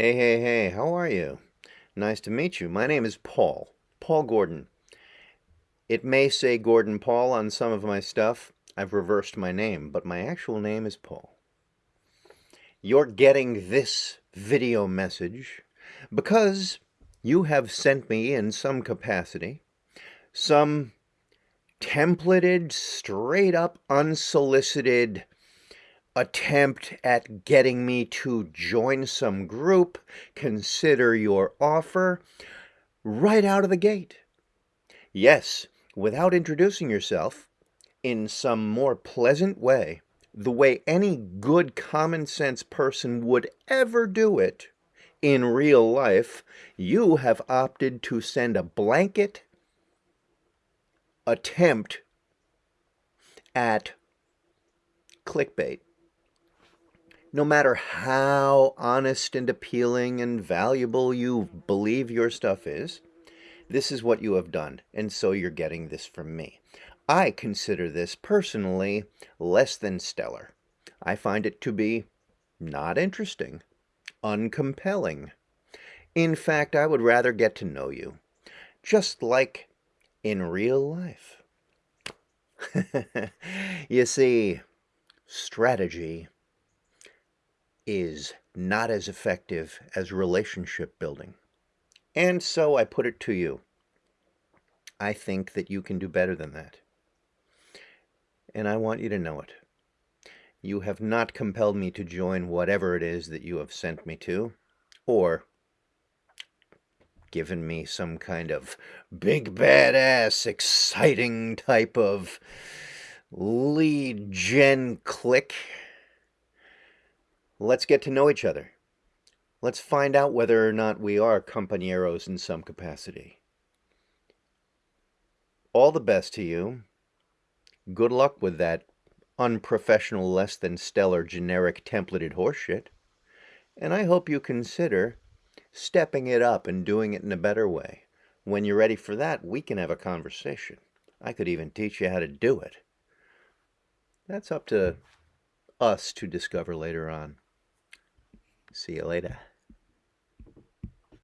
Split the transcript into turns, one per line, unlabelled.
Hey, hey, hey, how are you? Nice to meet you. My name is Paul. Paul Gordon. It may say Gordon Paul on some of my stuff. I've reversed my name, but my actual name is Paul. You're getting this video message because you have sent me in some capacity some templated, straight up unsolicited attempt at getting me to join some group, consider your offer right out of the gate. Yes, without introducing yourself in some more pleasant way, the way any good common sense person would ever do it in real life, you have opted to send a blanket attempt at clickbait no matter how honest and appealing and valuable you believe your stuff is, this is what you have done, and so you're getting this from me. I consider this personally less than stellar. I find it to be not interesting, uncompelling. In fact, I would rather get to know you, just like in real life. you see, strategy is not as effective as relationship building. And so I put it to you. I think that you can do better than that. And I want you to know it. You have not compelled me to join whatever it is that you have sent me to, or given me some kind of big badass exciting type of lead gen click Let's get to know each other. Let's find out whether or not we are compañeros in some capacity. All the best to you. Good luck with that unprofessional, less than stellar, generic templated horseshit. And I hope you consider stepping it up and doing it in a better way. When you're ready for that, we can have a conversation. I could even teach you how to do it. That's up to us to discover later on. See you later.